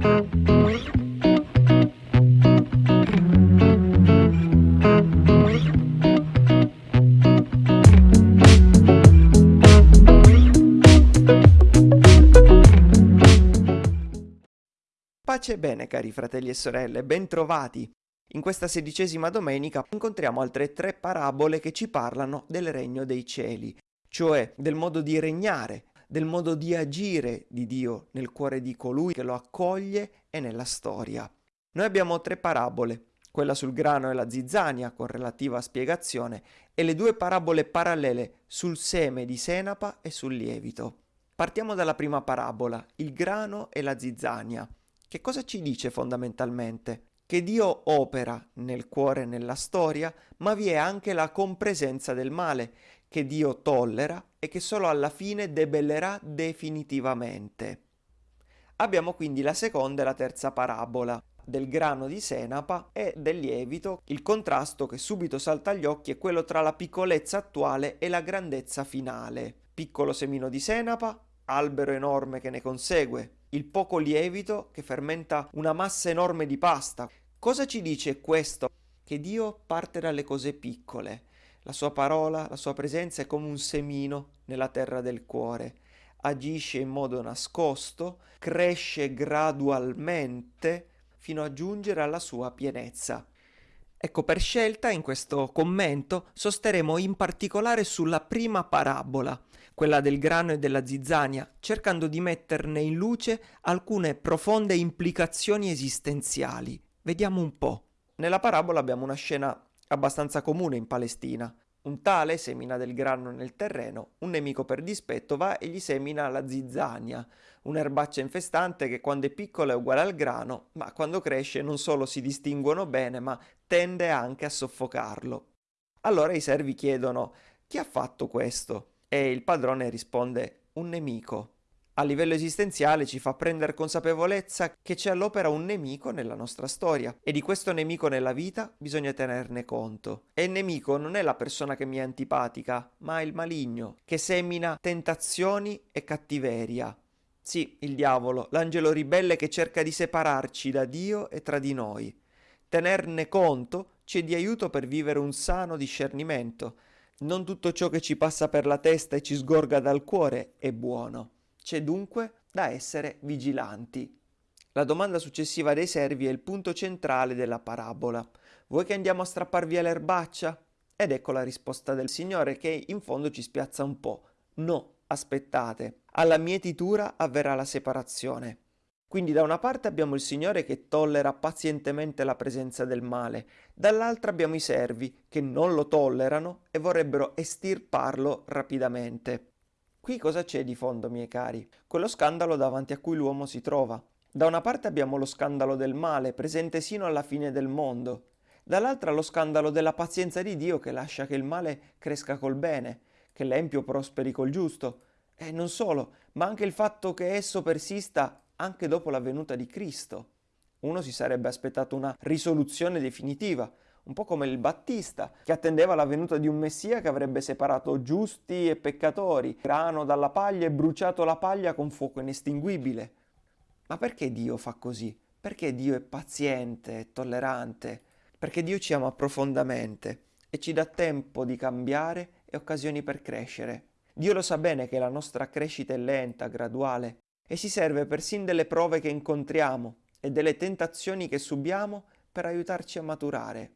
Pace e bene cari fratelli e sorelle, bentrovati! In questa sedicesima domenica incontriamo altre tre parabole che ci parlano del regno dei cieli, cioè del modo di regnare, del modo di agire di Dio nel cuore di colui che lo accoglie e nella storia. Noi abbiamo tre parabole, quella sul grano e la zizzania con relativa spiegazione e le due parabole parallele sul seme di senapa e sul lievito. Partiamo dalla prima parabola, il grano e la zizzania. Che cosa ci dice fondamentalmente? Che Dio opera nel cuore e nella storia, ma vi è anche la compresenza del male, che Dio tollera e che solo alla fine debellerà definitivamente. Abbiamo quindi la seconda e la terza parabola del grano di senapa e del lievito. Il contrasto che subito salta agli occhi è quello tra la piccolezza attuale e la grandezza finale. Piccolo semino di senapa, albero enorme che ne consegue, il poco lievito che fermenta una massa enorme di pasta. Cosa ci dice questo? Che Dio parte dalle cose piccole. La sua parola, la sua presenza è come un semino nella terra del cuore. Agisce in modo nascosto, cresce gradualmente fino a giungere alla sua pienezza. Ecco, per scelta in questo commento sosteremo in particolare sulla prima parabola, quella del grano e della zizzania, cercando di metterne in luce alcune profonde implicazioni esistenziali. Vediamo un po'. Nella parabola abbiamo una scena abbastanza comune in Palestina. Un tale semina del grano nel terreno, un nemico per dispetto va e gli semina la zizzania, un'erbaccia infestante che quando è piccola è uguale al grano, ma quando cresce non solo si distinguono bene, ma tende anche a soffocarlo. Allora i servi chiedono chi ha fatto questo? E il padrone risponde un nemico. A livello esistenziale ci fa prendere consapevolezza che c'è all'opera un nemico nella nostra storia e di questo nemico nella vita bisogna tenerne conto. E il nemico non è la persona che mi è antipatica, ma il maligno, che semina tentazioni e cattiveria. Sì, il diavolo, l'angelo ribelle che cerca di separarci da Dio e tra di noi. Tenerne conto ci è di aiuto per vivere un sano discernimento, non tutto ciò che ci passa per la testa e ci sgorga dal cuore è buono. C'è dunque da essere vigilanti. La domanda successiva dei servi è il punto centrale della parabola. Vuoi che andiamo a strappar via l'erbaccia? Ed ecco la risposta del Signore che in fondo ci spiazza un po'. No, aspettate. Alla mietitura avverrà la separazione. Quindi da una parte abbiamo il Signore che tollera pazientemente la presenza del male, dall'altra abbiamo i servi che non lo tollerano e vorrebbero estirparlo rapidamente. Qui cosa c'è di fondo, miei cari? Quello scandalo davanti a cui l'uomo si trova. Da una parte abbiamo lo scandalo del male, presente sino alla fine del mondo, dall'altra lo scandalo della pazienza di Dio che lascia che il male cresca col bene, che l'empio prosperi col giusto, e non solo, ma anche il fatto che esso persista anche dopo la venuta di Cristo. Uno si sarebbe aspettato una risoluzione definitiva, un po' come il Battista, che attendeva la venuta di un Messia che avrebbe separato giusti e peccatori, grano dalla paglia e bruciato la paglia con fuoco inestinguibile. Ma perché Dio fa così? Perché Dio è paziente e tollerante? Perché Dio ci ama profondamente e ci dà tempo di cambiare e occasioni per crescere. Dio lo sa bene che la nostra crescita è lenta, graduale, e si serve persino delle prove che incontriamo e delle tentazioni che subiamo per aiutarci a maturare.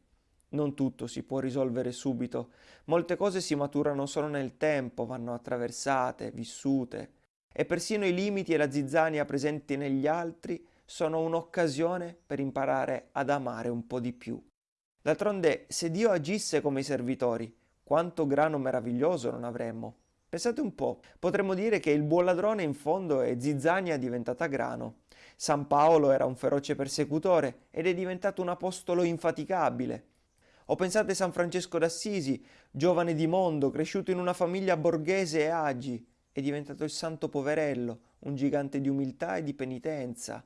Non tutto si può risolvere subito, molte cose si maturano solo nel tempo, vanno attraversate, vissute, e persino i limiti e la zizzania presenti negli altri sono un'occasione per imparare ad amare un po' di più. D'altronde, se Dio agisse come i servitori, quanto grano meraviglioso non avremmo. Pensate un po', potremmo dire che il buon ladrone in fondo è zizzania diventata grano. San Paolo era un feroce persecutore ed è diventato un apostolo infaticabile. O pensate a San Francesco d'Assisi, giovane di mondo, cresciuto in una famiglia borghese e agi, è diventato il santo poverello, un gigante di umiltà e di penitenza.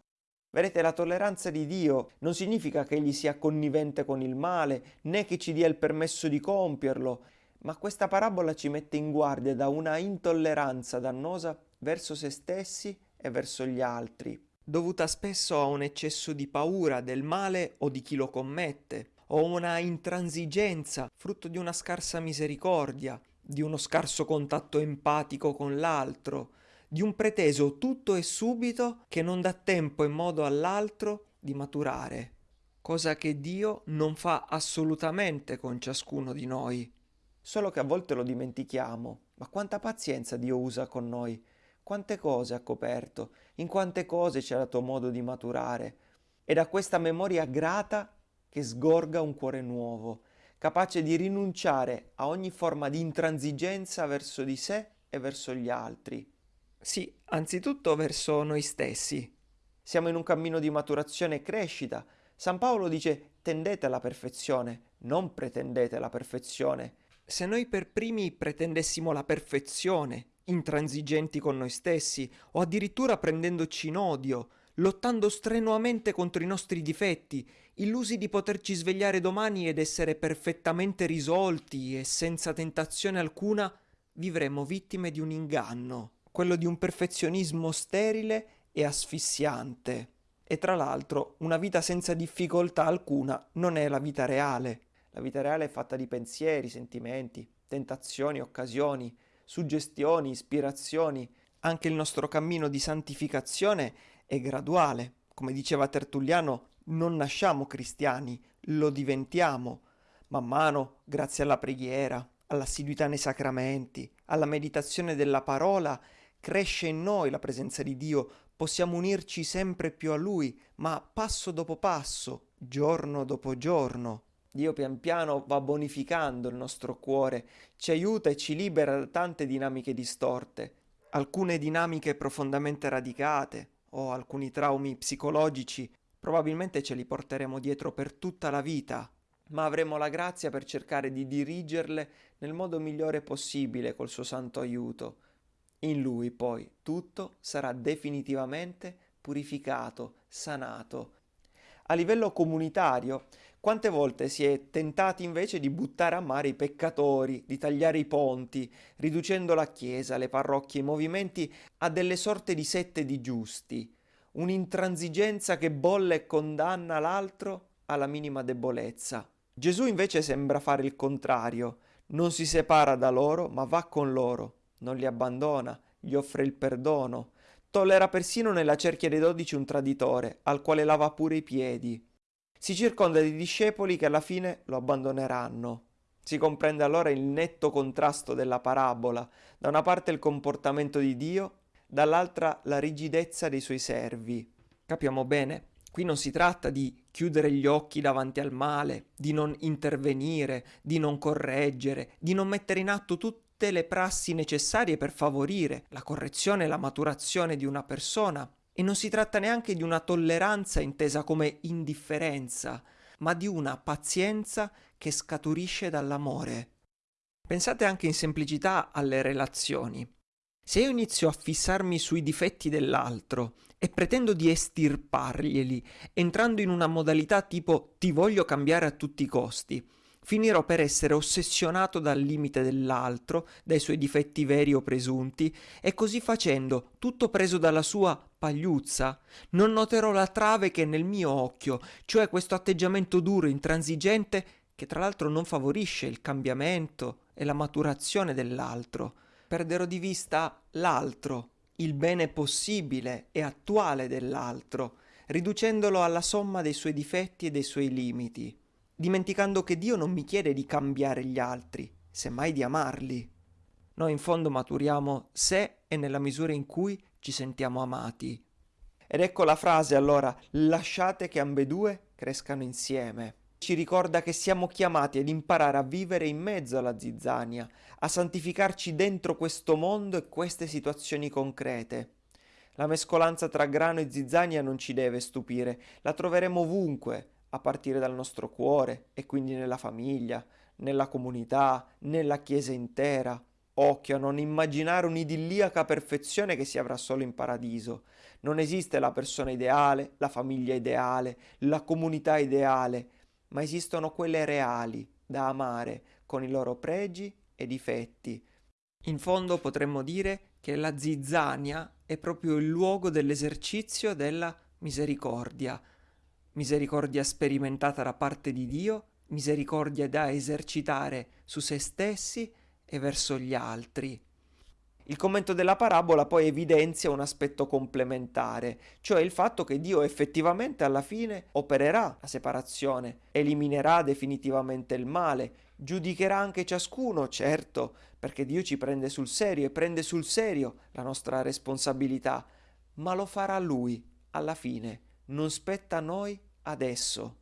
Vedete, la tolleranza di Dio non significa che egli sia connivente con il male, né che ci dia il permesso di compierlo, ma questa parabola ci mette in guardia da una intolleranza dannosa verso se stessi e verso gli altri. dovuta spesso a un eccesso di paura del male o di chi lo commette, o una intransigenza frutto di una scarsa misericordia, di uno scarso contatto empatico con l'altro, di un preteso tutto e subito che non dà tempo e modo all'altro di maturare, cosa che Dio non fa assolutamente con ciascuno di noi. Solo che a volte lo dimentichiamo, ma quanta pazienza Dio usa con noi, quante cose ha coperto, in quante cose ci ha dato modo di maturare. È da questa memoria grata che sgorga un cuore nuovo, capace di rinunciare a ogni forma di intransigenza verso di sé e verso gli altri. Sì, anzitutto verso noi stessi. Siamo in un cammino di maturazione e crescita. San Paolo dice tendete alla perfezione, non pretendete la perfezione. Se noi per primi pretendessimo la perfezione, intransigenti con noi stessi, o addirittura prendendoci in odio, lottando strenuamente contro i nostri difetti, illusi di poterci svegliare domani ed essere perfettamente risolti e senza tentazione alcuna, vivremo vittime di un inganno, quello di un perfezionismo sterile e asfissiante. E tra l'altro una vita senza difficoltà alcuna non è la vita reale. La vita reale è fatta di pensieri, sentimenti, tentazioni, occasioni, suggestioni, ispirazioni. Anche il nostro cammino di santificazione è graduale. Come diceva Tertulliano, non nasciamo cristiani, lo diventiamo. Man mano, grazie alla preghiera, all'assiduità nei sacramenti, alla meditazione della parola, cresce in noi la presenza di Dio, possiamo unirci sempre più a Lui, ma passo dopo passo, giorno dopo giorno. Dio pian piano va bonificando il nostro cuore, ci aiuta e ci libera da tante dinamiche distorte, alcune dinamiche profondamente radicate, o alcuni traumi psicologici, probabilmente ce li porteremo dietro per tutta la vita, ma avremo la grazia per cercare di dirigerle nel modo migliore possibile col suo santo aiuto. In lui poi tutto sarà definitivamente purificato, sanato. A livello comunitario, quante volte si è tentati invece di buttare a mare i peccatori, di tagliare i ponti, riducendo la Chiesa, le parrocchie, i movimenti a delle sorte di sette di giusti, un'intransigenza che bolle e condanna l'altro alla minima debolezza. Gesù invece sembra fare il contrario, non si separa da loro, ma va con loro, non li abbandona, gli offre il perdono, tollera persino nella cerchia dei dodici un traditore, al quale lava pure i piedi, si circonda di discepoli che alla fine lo abbandoneranno. Si comprende allora il netto contrasto della parabola, da una parte il comportamento di Dio, dall'altra la rigidezza dei suoi servi. Capiamo bene? Qui non si tratta di chiudere gli occhi davanti al male, di non intervenire, di non correggere, di non mettere in atto tutte le prassi necessarie per favorire la correzione e la maturazione di una persona, e non si tratta neanche di una tolleranza intesa come indifferenza, ma di una pazienza che scaturisce dall'amore. Pensate anche in semplicità alle relazioni. Se io inizio a fissarmi sui difetti dell'altro e pretendo di estirparglieli, entrando in una modalità tipo ti voglio cambiare a tutti i costi, finirò per essere ossessionato dal limite dell'altro, dai suoi difetti veri o presunti, e così facendo, tutto preso dalla sua pagliuzza, non noterò la trave che è nel mio occhio, cioè questo atteggiamento duro, intransigente, che tra l'altro non favorisce il cambiamento e la maturazione dell'altro. Perderò di vista l'altro, il bene possibile e attuale dell'altro, riducendolo alla somma dei suoi difetti e dei suoi limiti dimenticando che Dio non mi chiede di cambiare gli altri, semmai di amarli. Noi in fondo maturiamo se e nella misura in cui ci sentiamo amati. Ed ecco la frase allora, lasciate che ambedue crescano insieme. Ci ricorda che siamo chiamati ad imparare a vivere in mezzo alla zizzania, a santificarci dentro questo mondo e queste situazioni concrete. La mescolanza tra grano e zizzania non ci deve stupire, la troveremo ovunque, a partire dal nostro cuore e quindi nella famiglia, nella comunità, nella Chiesa intera. Occhio a non immaginare un'idilliaca perfezione che si avrà solo in paradiso. Non esiste la persona ideale, la famiglia ideale, la comunità ideale, ma esistono quelle reali, da amare, con i loro pregi e difetti. In fondo potremmo dire che la zizzania è proprio il luogo dell'esercizio della misericordia, misericordia sperimentata da parte di Dio, misericordia da esercitare su se stessi e verso gli altri. Il commento della parabola poi evidenzia un aspetto complementare, cioè il fatto che Dio effettivamente alla fine opererà la separazione, eliminerà definitivamente il male, giudicherà anche ciascuno, certo, perché Dio ci prende sul serio e prende sul serio la nostra responsabilità, ma lo farà Lui alla fine, non spetta a noi adesso.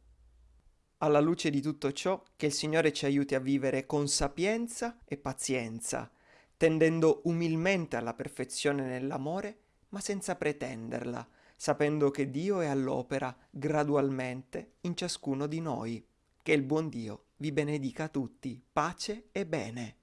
Alla luce di tutto ciò, che il Signore ci aiuti a vivere con sapienza e pazienza, tendendo umilmente alla perfezione nell'amore, ma senza pretenderla, sapendo che Dio è all'opera gradualmente in ciascuno di noi. Che il buon Dio vi benedica tutti, pace e bene.